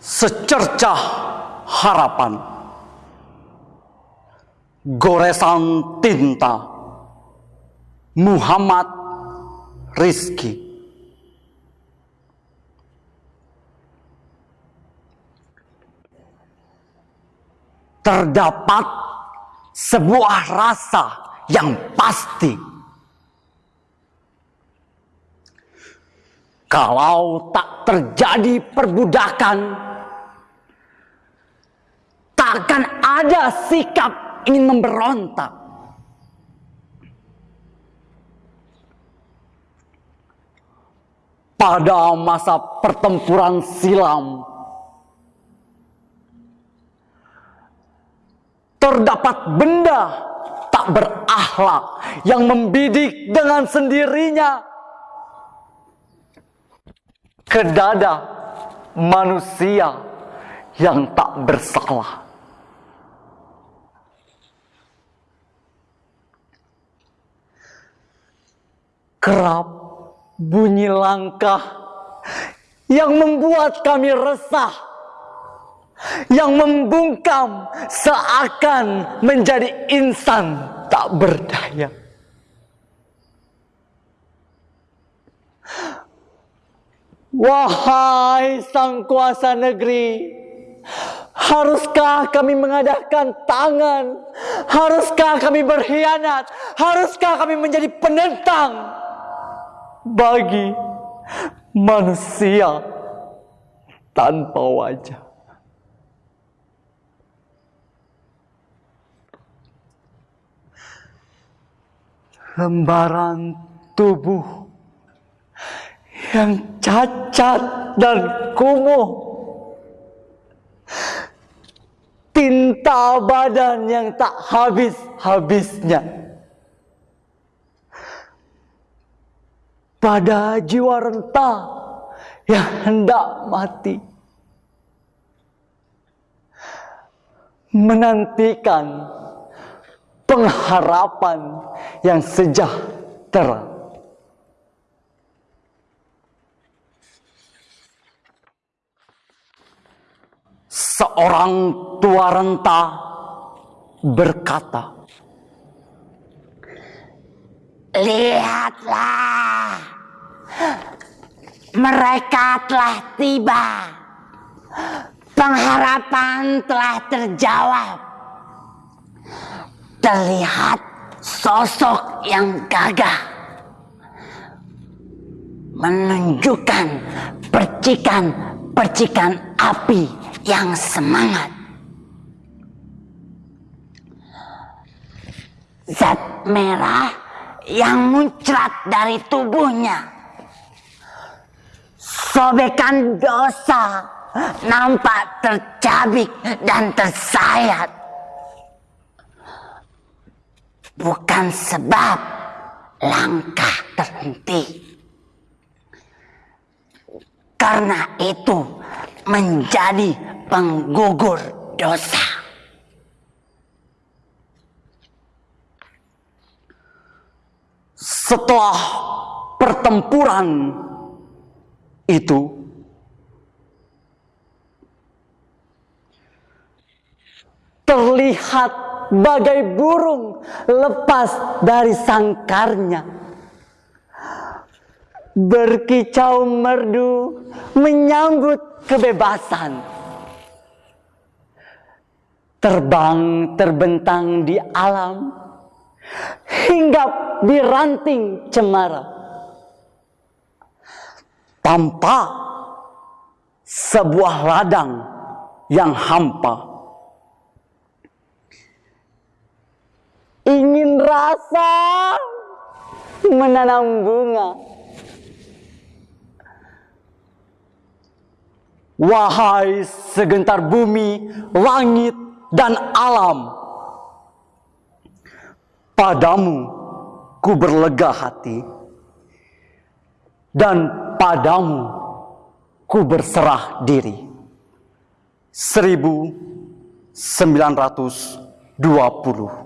secercah harapan, goresan tinta, Muhammad Rizki. Terdapat sebuah rasa yang pasti. Kalau tak terjadi perbudakan, takkan ada sikap ingin memberontak. Pada masa pertempuran silam, terdapat benda tak berakhlak yang membidik dengan sendirinya ke dada manusia yang tak bersalah. Kerap bunyi langkah yang membuat kami resah, yang membungkam seakan menjadi insan tak berdaya. Wahai sang kuasa negeri, haruskah kami mengadakan tangan? Haruskah kami berkhianat? Haruskah kami menjadi penentang bagi manusia tanpa wajah? Lembaran tubuh yang cacat dan kumuh. Tinta badan yang tak habis-habisnya. Pada jiwa renta yang hendak mati. Menantikan pengharapan yang sejahtera. Seorang tua renta berkata, Lihatlah, mereka telah tiba. Pengharapan telah terjawab. Terlihat sosok yang gagah menunjukkan percikan-percikan api yang semangat. Zat merah yang muncrat dari tubuhnya. Sobekan dosa nampak tercabik dan tersayat. Bukan sebab langkah terhenti. Karena itu menjadi penggugur dosa. Setelah pertempuran itu, terlihat bagai burung lepas dari sangkarnya. Berkicau merdu menyambut kebebasan. Terbang terbentang di alam, hinggap di ranting cemara. Tanpa sebuah ladang yang hampa. Ingin rasa menanam bunga. Wahai segentar bumi, langit, dan alam. Padamu ku berlega hati. Dan padamu ku berserah diri. 1920